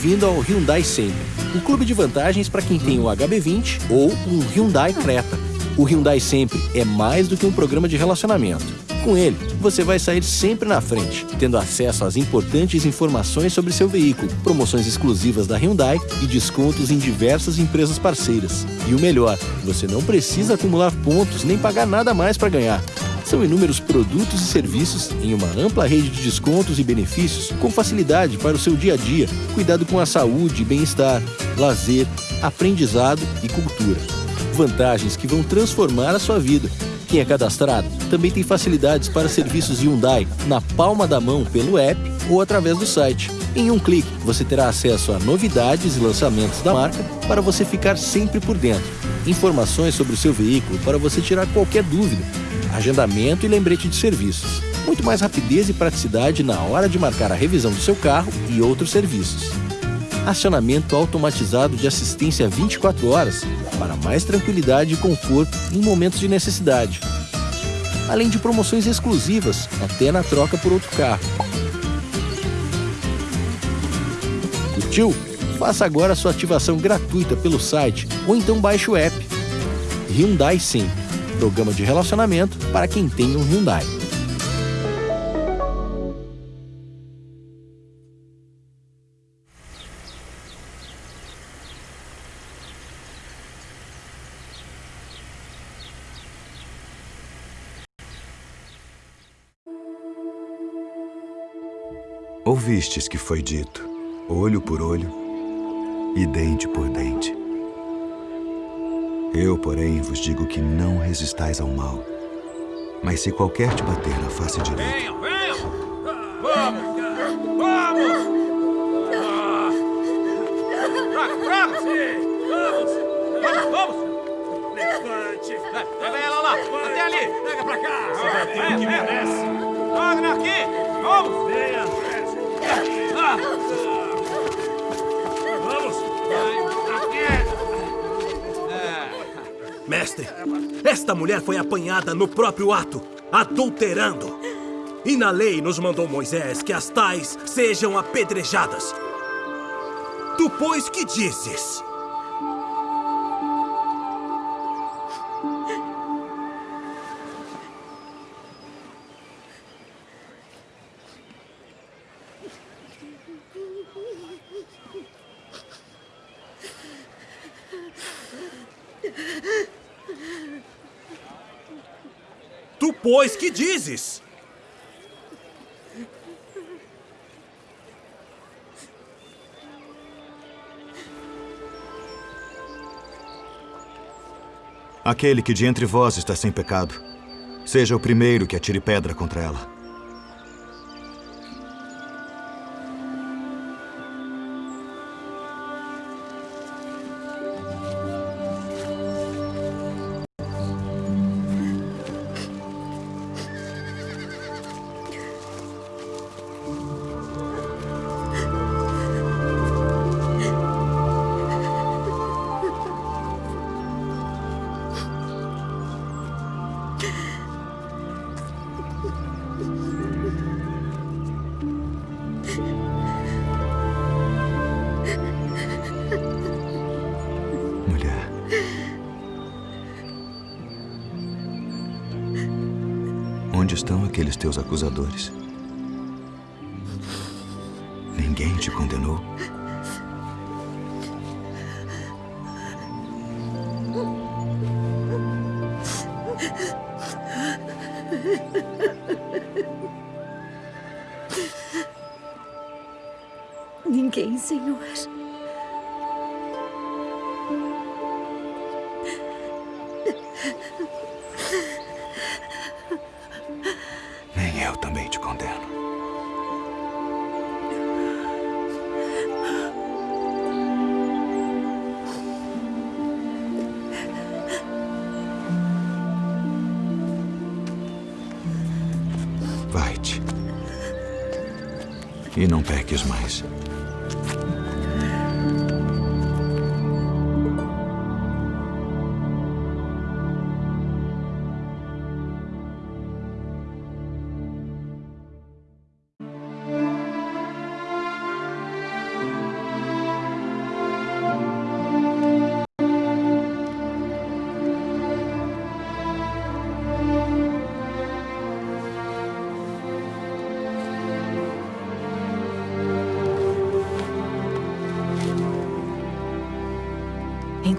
bem-vindo ao Hyundai Sempre, um clube de vantagens para quem tem o HB20 ou um Hyundai Creta. O Hyundai Sempre é mais do que um programa de relacionamento. Com ele, você vai sair sempre na frente, tendo acesso às importantes informações sobre seu veículo, promoções exclusivas da Hyundai e descontos em diversas empresas parceiras. E o melhor, você não precisa acumular pontos nem pagar nada mais para ganhar. São inúmeros produtos e serviços em uma ampla rede de descontos e benefícios com facilidade para o seu dia a dia, cuidado com a saúde e bem-estar, lazer, aprendizado e cultura. Vantagens que vão transformar a sua vida. Quem é cadastrado também tem facilidades para serviços Hyundai na palma da mão pelo app ou através do site. Em um clique, você terá acesso a novidades e lançamentos da marca para você ficar sempre por dentro. Informações sobre o seu veículo para você tirar qualquer dúvida. Agendamento e lembrete de serviços. Muito mais rapidez e praticidade na hora de marcar a revisão do seu carro e outros serviços. Acionamento automatizado de assistência 24 horas para mais tranquilidade e conforto em momentos de necessidade. Além de promoções exclusivas, até na troca por outro carro. Curtiu? Faça agora sua ativação gratuita pelo site ou então baixe o app. Hyundai Sim, programa de relacionamento para quem tem um Hyundai. Ouvistes que foi dito, olho por olho e dente por dente. Eu, porém, vos digo que não resistais ao mal. Mas se qualquer te bater na face direita... Venham, venham! Vamos! Vamos! Sim! Vamos! Vamos, vamos! Levante! Pega ela lá! Até ali! Pega pra cá! Venha, venha! Wagner aqui! Vamos! Venha! Ah. Esta mulher foi apanhada no próprio ato, adulterando. E na lei nos mandou Moisés que as tais sejam apedrejadas. Tu, pois, que dizes? Pois, que dizes? Aquele que de entre vós está sem pecado, seja o primeiro que atire pedra contra ela. Aqueles teus acusadores? Ninguém te condenou? Ninguém, Senhor. E não peques mais.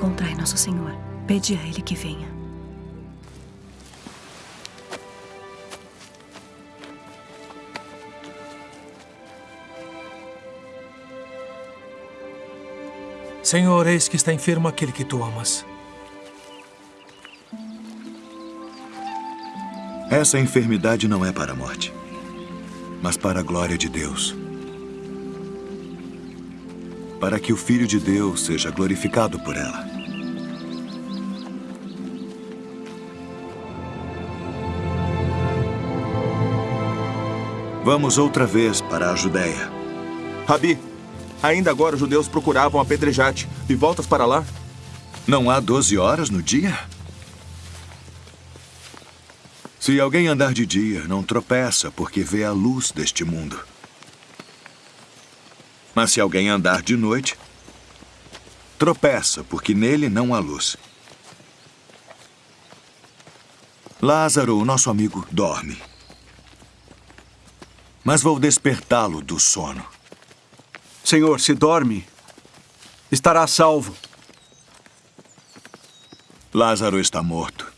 Encontrai nosso Senhor, pedi a Ele que venha. Senhor, eis que está enfermo aquele que tu amas. Essa enfermidade não é para a morte, mas para a glória de Deus. Para que o Filho de Deus seja glorificado por ela. Vamos outra vez para a Judéia. Rabi, ainda agora os judeus procuravam apedrejar-te e voltas para lá? Não há 12 horas no dia? Se alguém andar de dia, não tropeça porque vê a luz deste mundo. Mas se alguém andar de noite, tropeça porque nele não há luz. Lázaro, o nosso amigo, dorme. Mas vou despertá-lo do sono. Senhor, se dorme, estará salvo. Lázaro está morto.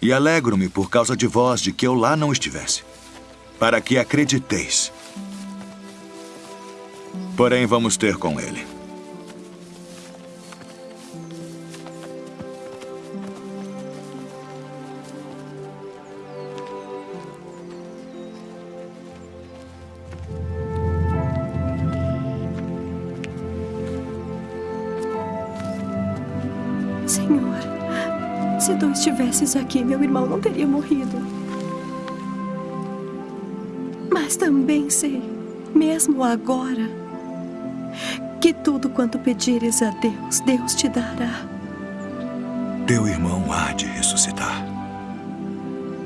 E alegro-me por causa de vós de que eu lá não estivesse, para que acrediteis. Porém, vamos ter com ele. Estivesses aqui, meu irmão não teria morrido. Mas também sei, mesmo agora, que tudo quanto pedires a Deus, Deus te dará. Teu irmão há de ressuscitar.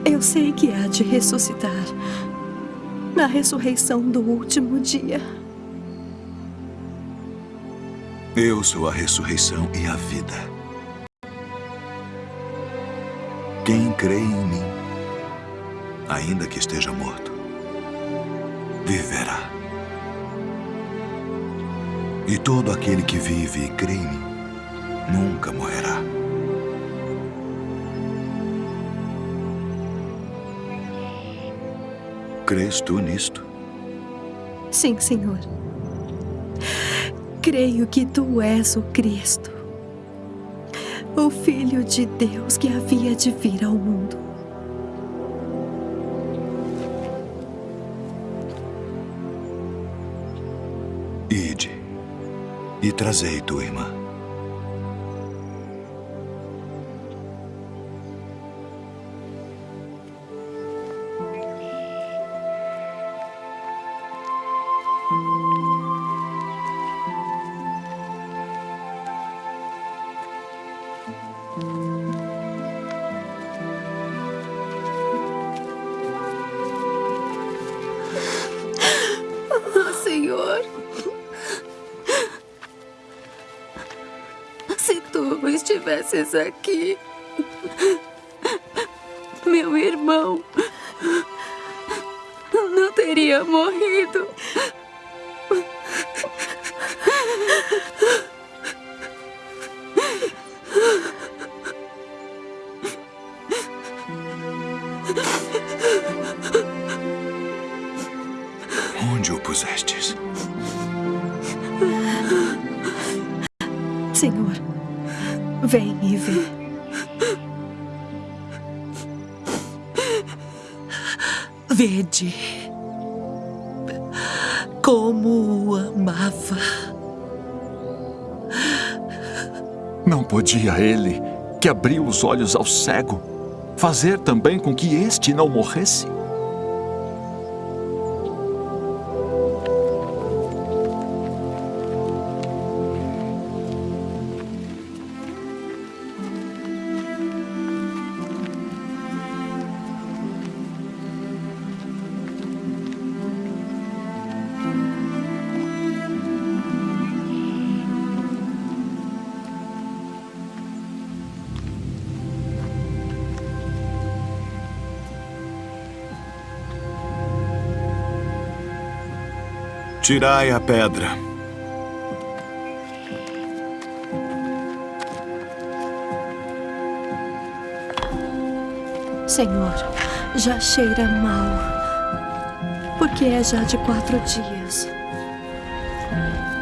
Eu sei que há de ressuscitar na ressurreição do último dia. Eu sou a ressurreição e a vida. Quem crê em mim, ainda que esteja morto, viverá. E todo aquele que vive e crê em mim, nunca morrerá. Crês tu nisto? Sim, Senhor. Creio que tu és o Cristo, o Filho de Deus que havia de vir ao mundo. Ide e trazei tua irmã. Tu estivesses aqui, meu irmão não teria morrido. Onde o pusestes? Senhor, vem e. Vede como o amava. Não podia ele, que abriu os olhos ao cego, fazer também com que este não morresse? Tirai a pedra. Senhor, já cheira mal. Porque é já de quatro dias.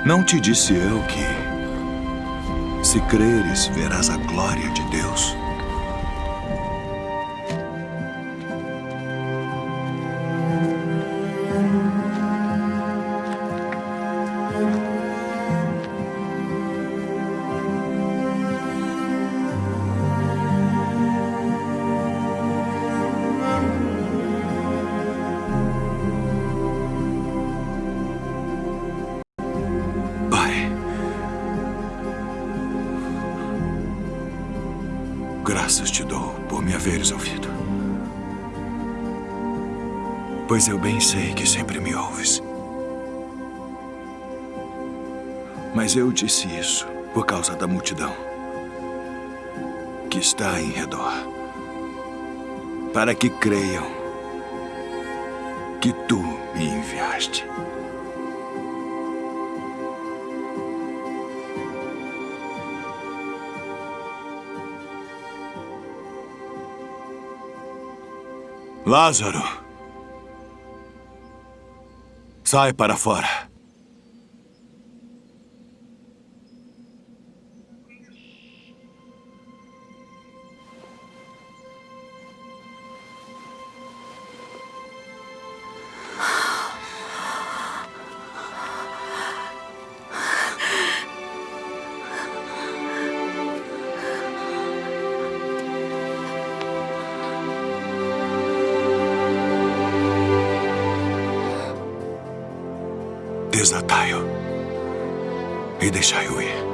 Não te disse eu que... Se creres, verás a glória de Deus. Ouvido. Pois eu bem sei que sempre me ouves. Mas eu disse isso por causa da multidão que está em redor, para que creiam que tu me enviaste. Lázaro, sai para fora. E deixai-o ir.